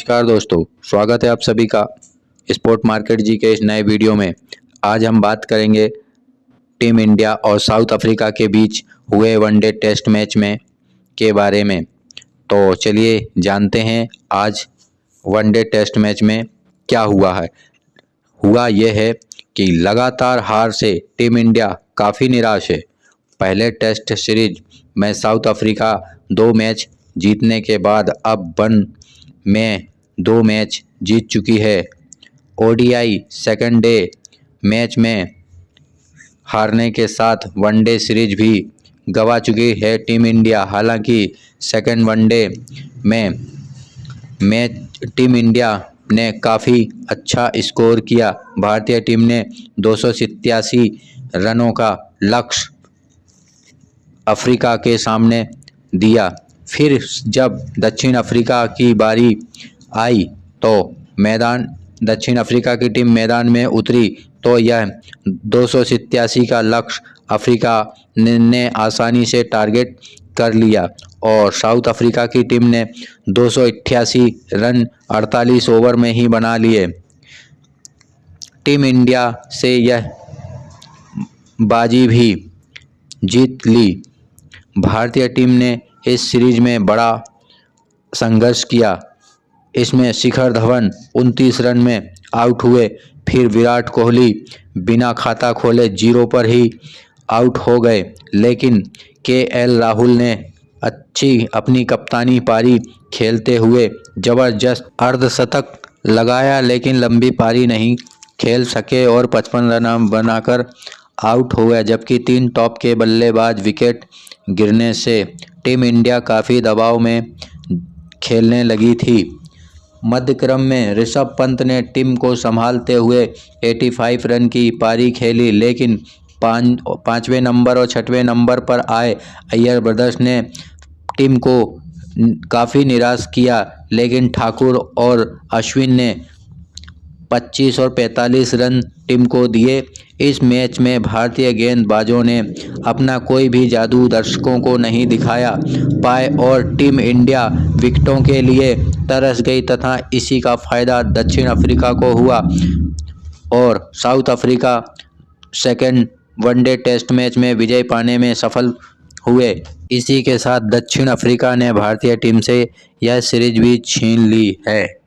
नमस्कार दोस्तों, स्वागत है आप सभी का स्पोर्ट मार्केट जी के इस नए वीडियो में। आज हम बात करेंगे टीम इंडिया और साउथ अफ्रीका के बीच हुए वनडे टेस्ट मैच में के बारे में। तो चलिए जानते हैं आज वनडे टेस्ट मैच में क्या हुआ है। हुआ यह है कि लगातार हार से टीम इंडिया काफ़ी निराश है। पहले टेस्ट सीरीज़ में साउथ अफ्रीका दो मैच जीतने के बाद अब वन में दो मैच जीत चुकी है। ओडीआई सेकंड डे मैच में हारने के साथ वनडे सीरीज़ भी गवा चुकी है टीम इंडिया। हालाँकि सेकंड वनडे में मैच टीम इंडिया ने काफ़ी अच्छा स्कोर किया। भारतीय टीम ने दो सौ सत्तासी रनों का लक्ष्य अफ्रीका के सामने दिया। फिर जब दक्षिण अफ्रीका की बारी आई तो मैदान, दक्षिण अफ्रीका की टीम मैदान में उतरी तो यह दो सौ सत्तासी का लक्ष्य अफ्रीका ने आसानी से टारगेट कर लिया और साउथ अफ्रीका की टीम ने दो सौ अठासी रन 48 ओवर में ही बना लिए। टीम इंडिया से यह बाजी भी जीत ली। भारतीय टीम ने इस सीरीज़ में बड़ा संघर्ष किया। इसमें शिखर धवन 29 रन में आउट हुए। फिर विराट कोहली बिना खाता खोले ज़ीरो पर ही आउट हो गए। लेकिन के एल राहुल ने अच्छी अपनी कप्तानी पारी खेलते हुए ज़बरदस्त अर्धशतक लगाया, लेकिन लंबी पारी नहीं खेल सके और 55 रन बनाकर आउट हो गया जबकि तीन टॉप के बल्लेबाज विकेट गिरने से टीम इंडिया काफ़ी दबाव में खेलने लगी थी। मध्य क्रम में ऋषभ पंत ने टीम को संभालते हुए 85 रन की पारी खेली, लेकिन पाँच, पाँचवें नंबर और छठवें नंबर पर आए। अय्यर ब्रदर्स ने टीम को काफ़ी निराश किया, लेकिन ठाकुर और अश्विन ने 25 और 45 रन टीम को दिए। इस मैच में भारतीय गेंदबाजों ने अपना कोई भी जादू दर्शकों को नहीं दिखाया। पाए और टीम इंडिया विकेटों के लिए तरस गई तथा इसी का फ़ायदा दक्षिण अफ्रीका को हुआ और South Africa second one day test match में विजय पाने में सफल हुए। इसी के साथ दक्षिण अफ्रीका ने भारतीय टीम से यह सीरीज़ भी छीन ली है।